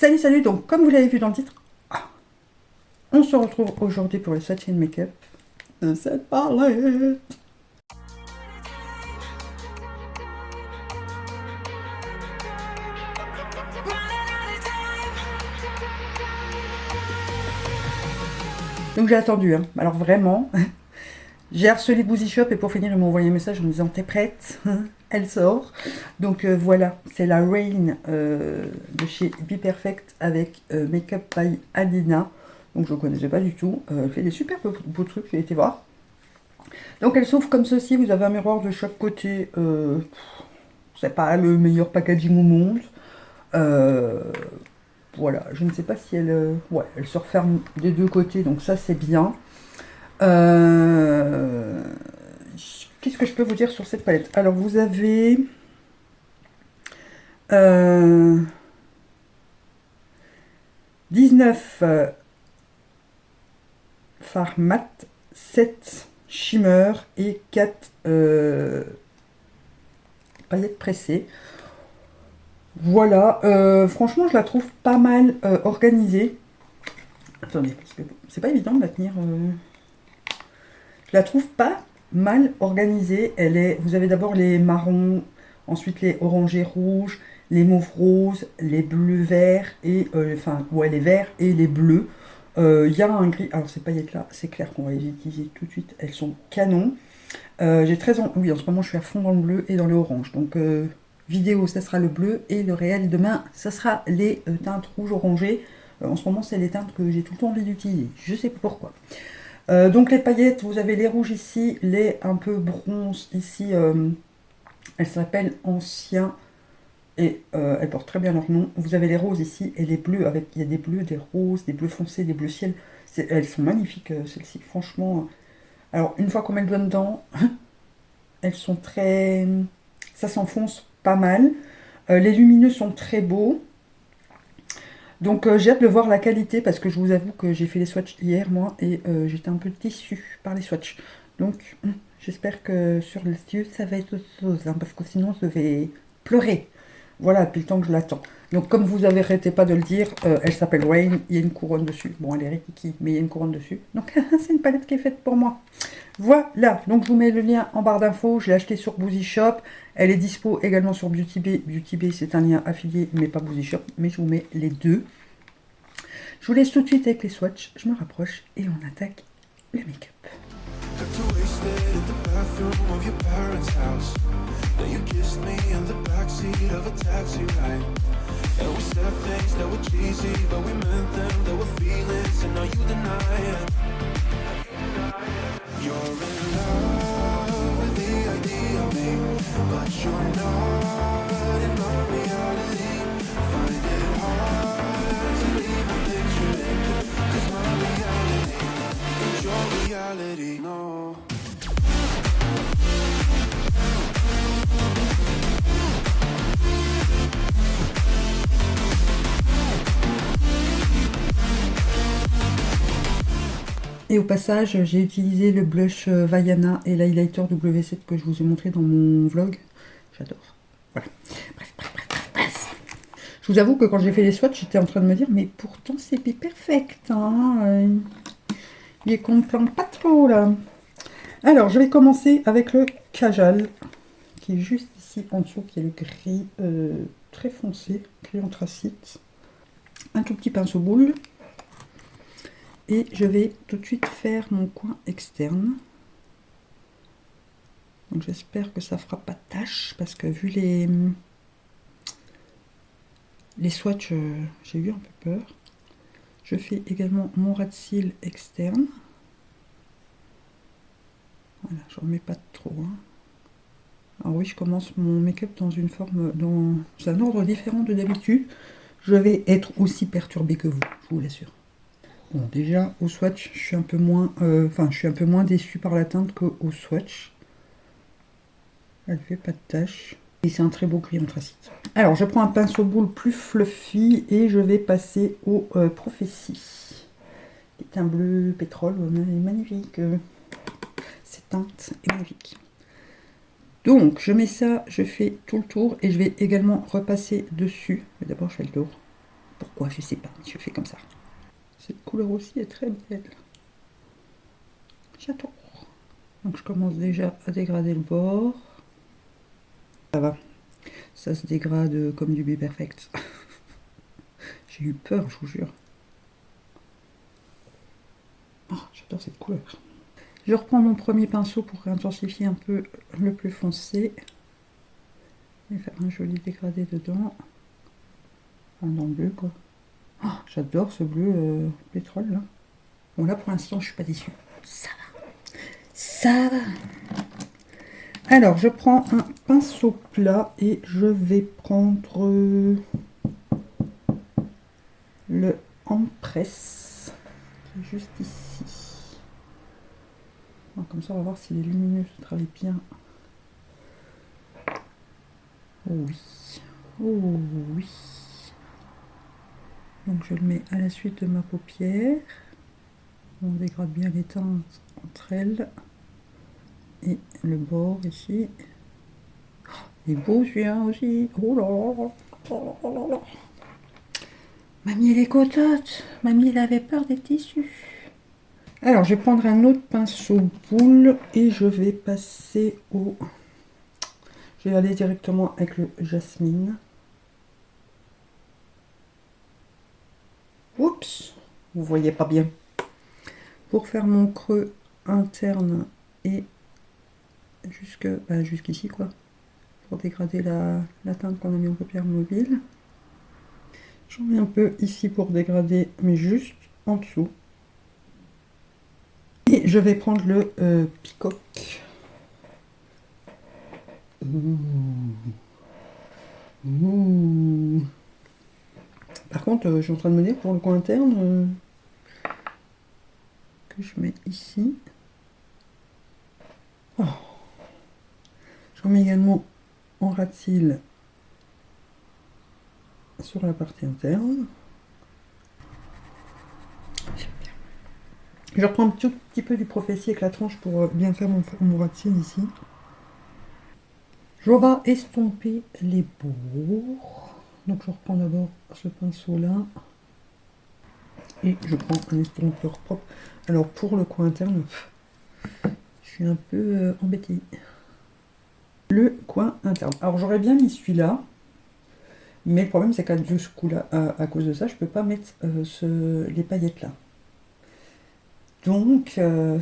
Salut, salut Donc, comme vous l'avez vu dans le titre, ah, on se retrouve aujourd'hui pour le swatch make-up de cette palette. Donc j'ai attendu, hein. alors vraiment, j'ai harcelé Boozy Shop et pour finir ils m'ont envoyé un message en me disant t'es prête? Elle sort. Donc euh, voilà, c'est la Rain euh, de chez Be Perfect avec euh, Makeup by Adina. Donc je ne connaissais pas du tout, elle fait des super beaux, trucs, j'ai été voir. Donc elle s'ouvre comme ceci, vous avez un miroir de chaque côté, c'est pas le meilleur packaging au monde. Voilà, je ne sais pas si elle... Ouais, elle se referme des deux côtés, donc ça c'est bien. Qu'est-ce que je peux vous dire sur cette palette? Alors vous avez... Euh, 19 euh, fard mat, 7 shimmer et 4 paillettes pressées. Voilà, euh, franchement, je la trouve pas mal euh, organisée. Attendez, parce que c'est pas évident de la tenir. Euh. Je la trouve pas mal organisée. Elle est, vous avez d'abord les marrons, ensuite les orangés rouges, les mauves roses, les bleus verts, et enfin, ouais, les verts et les bleus. Il y a un gris, alors ces paillettes là, c'est clair qu'on va les utiliser tout de suite, elles sont canons. J'ai très en... oui, en ce moment je suis à fond dans le bleu et dans le orange, donc vidéo, ça sera le bleu, et le réel demain, ça sera les euh, teintes rouge orangées. Euh, en ce moment, c'est les teintes que j'ai tout le temps envie d'utiliser. Je sais pas pourquoi. Euh, donc les paillettes, vous avez les rouges ici, les un peu bronze ici. elles s'appellent anciens et elles portent très bien leur nom. Vous avez les roses ici et les bleus avec il y a des bleus, des roses, des bleus foncés, des bleus ciel. Elles sont magnifiques celles-ci, franchement. Alors une fois qu'on met le doigt dedans, elles sont très, ça s'enfonce pas mal. Euh, les lumineux sont très beaux. Donc euh, j'ai hâte de voir la qualité parce que je vous avoue que j'ai fait les swatchs hier moi et euh, j'étais un peu déçue par les swatchs. Donc hum, j'espère que sur les yeux ça va être autre chose hein, parce que sinon je vais pleurer. Voilà, depuis le temps que je l'attends. Donc comme vous avez arrêté pas de le dire, elle s'appelle Rain, il y a une couronne dessus. Bon elle est rikiki, mais il y a une couronne dessus. Donc c'est une palette qui est faite pour moi. Voilà, donc je vous mets le lien en barre d'infos. Je l'ai acheté sur Boozy Shop. Elle est dispo également sur Beauty Bay. Beauty Bay, c'est un lien affilié, mais pas Boozy Shop. Mais je vous mets les deux. Je vous laisse tout de suite avec les swatchs. Je me rapproche et on attaque le make-up. Then you kissed me in the backseat of a taxi ride. And we said things that were cheesy But we meant them, They were feelings And now you deny it. You're in love with the idea of me. Au passage, j'ai utilisé le blush euh, Vaiana et l'highlighter W7 que je vous ai montré dans mon vlog. J'adore. Voilà. Bref, bref, bref, bref. Je vous avoue que quand j'ai fait les swatchs, j'étais en train de me dire, mais pourtant c'est perfect. Hein il est qu'on pas trop là. Alors, je vais commencer avec le Kajal, qui est juste ici en dessous, qui est le gris euh, très foncé, gris anthracite. Un tout petit pinceau boule. Et je vais tout de suite faire mon coin externe. Donc j'espère que ça fera pas de tâche parce que vu les les swatchs, euh, j'ai eu un peu peur. Je fais également mon rat de cils externe. Voilà, je remets pas trop. Hein. Alors oui, je commence mon make-up dans une forme, dans un ordre différent de d'habitude. Je vais être aussi perturbée que vous, je vous l'assure. Bon, déjà, au swatch, je suis un peu moins, euh, je suis un peu moins déçu par la teinte qu'au swatch. Elle fait pas de tache. Et c'est un très beau gris anthracite. Alors, je prends un pinceau boule plus fluffy et je vais passer au euh, Prophétie. C'est un bleu pétrole, magnifique. Cette teinte est magnifique. Donc, je mets ça, je fais tout le tour et je vais également repasser dessus. Mais d'abord, je fais le tour. pourquoi, je sais pas, je fais comme ça. Cette couleur aussi est très belle. J'adore. Donc je commence déjà à dégrader le bord. Ça va. Ça se dégrade comme du B Perfect. J'ai eu peur, je vous jure. Oh, J'adore cette couleur. Je reprends mon premier pinceau pour intensifier un peu le plus foncé. Et faire un joli dégradé dedans. Le bleu, quoi. Oh, J'adore ce bleu euh, pétrole, là. Bon, là, pour l'instant, je suis pas déçue. Ça va. Ça va. Alors, je prends un pinceau plat et je vais prendre euh, le Empress qui est juste ici. Comme ça, on va voir si les lumineux se travaillent bien. Oh oui. Oh oui. Donc, je le mets à la suite de ma paupière. On dégrade bien les teintes entre elles et le bord ici. Il est beau celui-là aussi. Oh. Oh là là. Mamie elle est cototte. Mamie elle avait peur des tissus. Alors je vais prendre un autre pinceau boule et je vais passer au... Je vais aller directement avec le jasmine. Oups, vous voyez pas bien. Pour faire mon creux interne et jusque bah, jusqu'ici quoi pour dégrader la, teinte qu'on a mis en paupière mobile j'en mets un peu ici pour dégrader mais juste en dessous et je vais prendre le euh. Ouh. Par contre euh, je suis en train de me dire pour le coin interne euh, que je mets ici oh. J'en mets également en ras de cils sur la partie interne. Je reprends un tout petit peu du prophétie avec la tranche pour euh, bien faire mon, mon ici. Je vais estomper les bords. Donc je reprends d'abord ce pinceau là. Et je prends un estompeur propre. Alors pour le coin interne, je suis un peu euh, embêtée le coin interne. Alors j'aurais bien mis celui-là, mais le problème c'est qu'à ce coup-là, à, cause de ça, je peux pas mettre euh, les paillettes là. Donc, euh,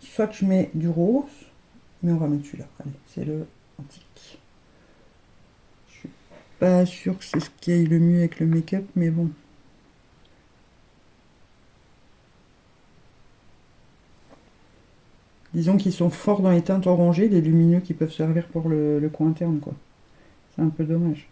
soit je mets du rose, mais on va mettre celui-là. Allez, c'est le antique. Sûre que c'est ce qui aille le mieux avec le make-up, mais bon. Disons qu'ils sont forts dans les teintes orangées, les lumineux qui peuvent servir pour le, coin interne, quoi. C'est un peu dommage.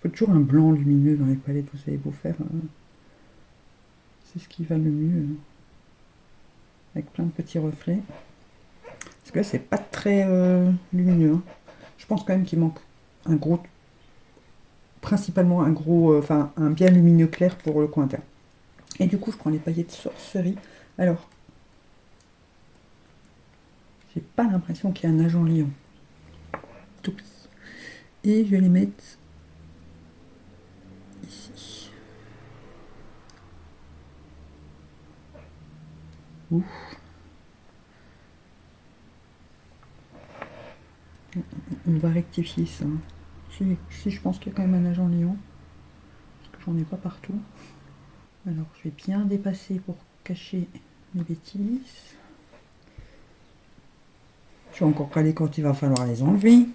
Faut toujours un blanc lumineux dans les palettes, vous savez beau faire. Hein. C'est ce qui va le mieux. Hein. Avec plein de petits reflets. Parce que là, c'est pas très euh, lumineux. Hein. Je pense quand même qu'il manque un gros... Principalement un gros... Euh, enfin, un bien lumineux clair pour le coin interne. Et du coup, je prends les paillettes sorcerie. Alors, j'ai pas l'impression qu'il y a un agent lion. Et je vais les mettre ici. On va rectifier ça. Si, je pense qu'il y a quand même un agent lion. Parce que j'en ai pas partout. Alors, je vais bien dépasser pour cacher mes bêtises. Je vais encore caler quand il va falloir les enlever.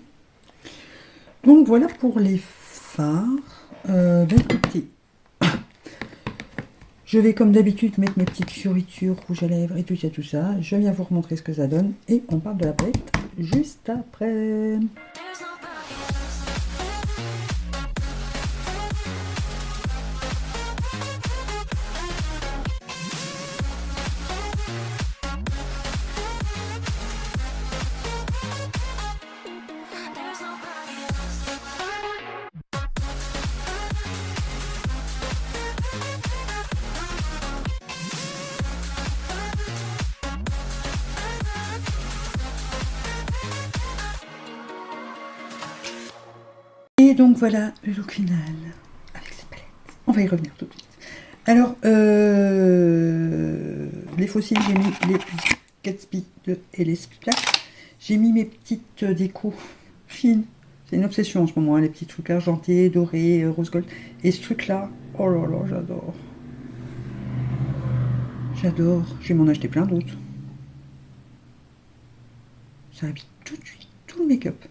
Donc, voilà pour les fards. Euh, écoutez, je vais comme d'habitude mettre mes petites fioritures rouge à lèvres et tout ça, tout ça. Je viens vous remontrer ce que ça donne. Et on parle de la palette juste après. Donc voilà le look final avec cette palette. On va y revenir tout de suite. Alors, euh, les fossiles, j'ai mis les Gatsby et les Splash. J'ai mis mes petites décos fines. C'est une obsession en ce moment, hein, les petits trucs argentés, dorés, euh, rose gold. Et ce truc-là, oh là là, j'adore. J'adore. Je vais m'en acheter plein d'autres. Ça habite tout de suite tout le make-up.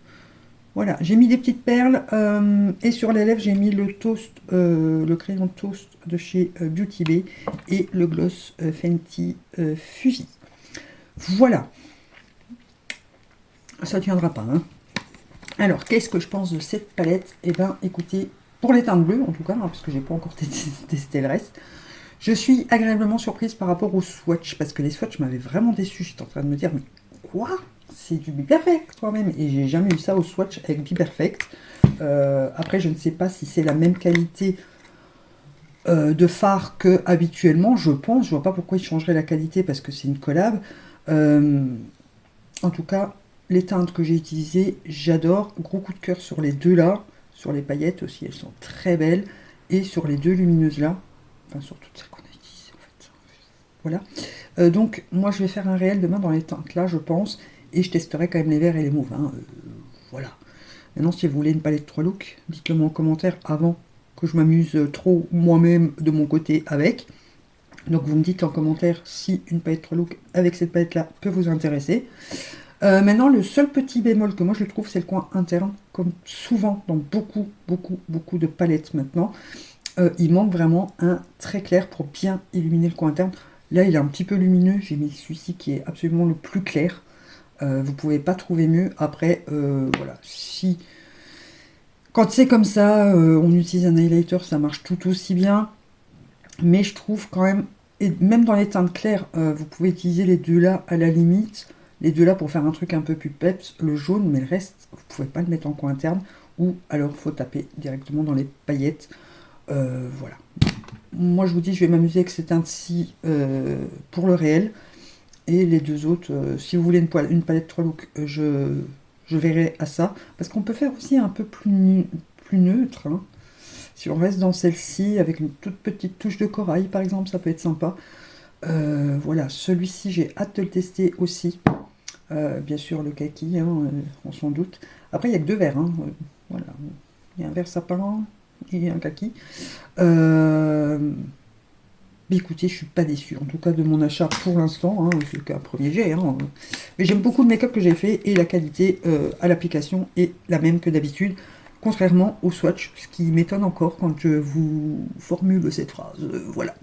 Voilà, j'ai mis des petites perles euh, et sur les lèvres j'ai mis le toast, euh, le crayon toast de chez euh, Beauty Bay et le gloss Fenty Fuji. Voilà. Ça tiendra pas. Hein. Alors, qu'est-ce que je pense de cette palette? Eh bien, écoutez, pour les teintes bleues en tout cas, hein, parce que j'ai pas encore testé le reste, je suis agréablement surprise par rapport aux swatchs, parce que les swatchs m'avaient vraiment déçu. J'étais en train de me dire, mais quoi? C'est du Be Perfect toi-même. Et j'ai jamais eu ça au Swatch avec Be Perfect. Euh, après, je ne sais pas si c'est la même qualité euh, de phare que habituellement. Je pense. Je vois pas pourquoi ils changeraient la qualité parce que c'est une collab. Euh, en tout cas, les teintes que j'ai utilisées, j'adore. Gros coup de cœur sur les deux là. Sur les paillettes aussi, elles sont très belles. Et sur les deux lumineuses là. Enfin, sur toutes celles qu'on a utilisées en fait. Voilà. donc, moi, je vais faire un réel demain dans les teintes là, je pense. Et je testerai quand même les verts et les mauves. Hein, euh, voilà. Maintenant, si vous voulez une palette 3 looks, dites-le moi en commentaire avant que je m'amuse trop moi-même de mon côté avec. Donc vous me dites en commentaire si une palette 3 looks avec cette palette-là peut vous intéresser. Euh, maintenant, le seul petit bémol que moi je trouve, c'est le coin interne, comme souvent dans beaucoup, beaucoup, beaucoup de palettes maintenant. Euh, il manque vraiment un très clair pour bien illuminer le coin interne. Là, il est un petit peu lumineux. J'ai mis celui-ci qui est absolument le plus clair. Euh, vous pouvez pas trouver mieux. Après, euh, voilà, si... Quand c'est comme ça, euh, on utilise un highlighter, ça marche tout aussi bien. Mais je trouve quand même, et même dans les teintes claires, vous pouvez utiliser les deux là à la limite. Les deux là pour faire un truc un peu plus peps, le jaune, mais le reste, vous pouvez pas le mettre en coin interne. Ou alors, il faut taper directement dans les paillettes. voilà. Moi, je vous dis, je vais m'amuser avec ces teintes-ci pour le réel. Et les deux autres, euh, si vous voulez une, palette 3 looks, euh, je, je verrai à ça. Parce qu'on peut faire aussi un peu plus, plus neutre. Hein. Si on reste dans celle-ci, avec une toute petite touche de corail, par exemple, ça peut être sympa. Euh, voilà, celui-ci, j'ai hâte de le tester aussi. bien sûr, le kaki, hein, on s'en doute. Après, il n'y a que deux verres. Hein, voilà. Il y a un vert sapin et un kaki. Écoutez, je suis pas déçue, en tout cas de mon achat pour l'instant, hein, c'est qu'un premier jet. Hein. Mais j'aime beaucoup le make-up que j'ai fait et la qualité euh, à l'application est la même que d'habitude, contrairement au swatch, ce qui m'étonne encore quand je vous formule cette phrase. Euh, voilà.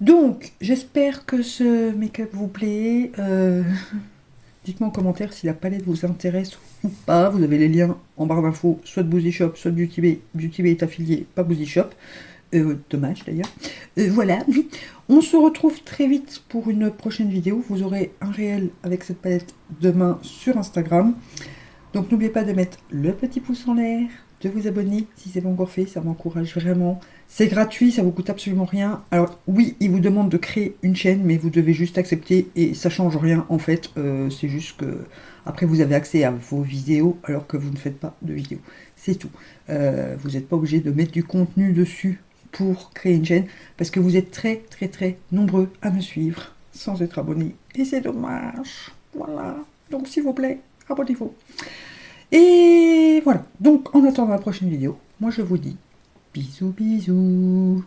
Donc, j'espère que ce make-up vous plaît. Euh, dites-moi en commentaire si la palette vous intéresse ou pas. Vous avez les liens en barre d'infos, soit de Boozy Shop, soit de Beauty Bay. Beauty Bay est affilié, pas Boozy Shop. Euh, dommage d'ailleurs. Euh, voilà. On se retrouve très vite pour une prochaine vidéo. Vous aurez un réel avec cette palette demain sur Instagram. Donc n'oubliez pas de mettre le petit pouce en l'air, de vous abonner si c'est pas encore fait, ça m'encourage vraiment. C'est gratuit, ça vous coûte absolument rien. Alors oui, il vous demande de créer une chaîne, mais vous devez juste accepter et ça change rien en fait. Euh, c'est juste que après vous avez accès à vos vidéos alors que vous ne faites pas de vidéos. C'est tout. vous n'êtes pas obligé de mettre du contenu dessus pour créer une chaîne parce que vous êtes très très très nombreux à me suivre sans être abonné et c'est dommage. Voilà. Donc s'il vous plaît abonnez-vous. Et voilà. Donc en attendant la prochaine vidéo moi je vous dis bisous bisous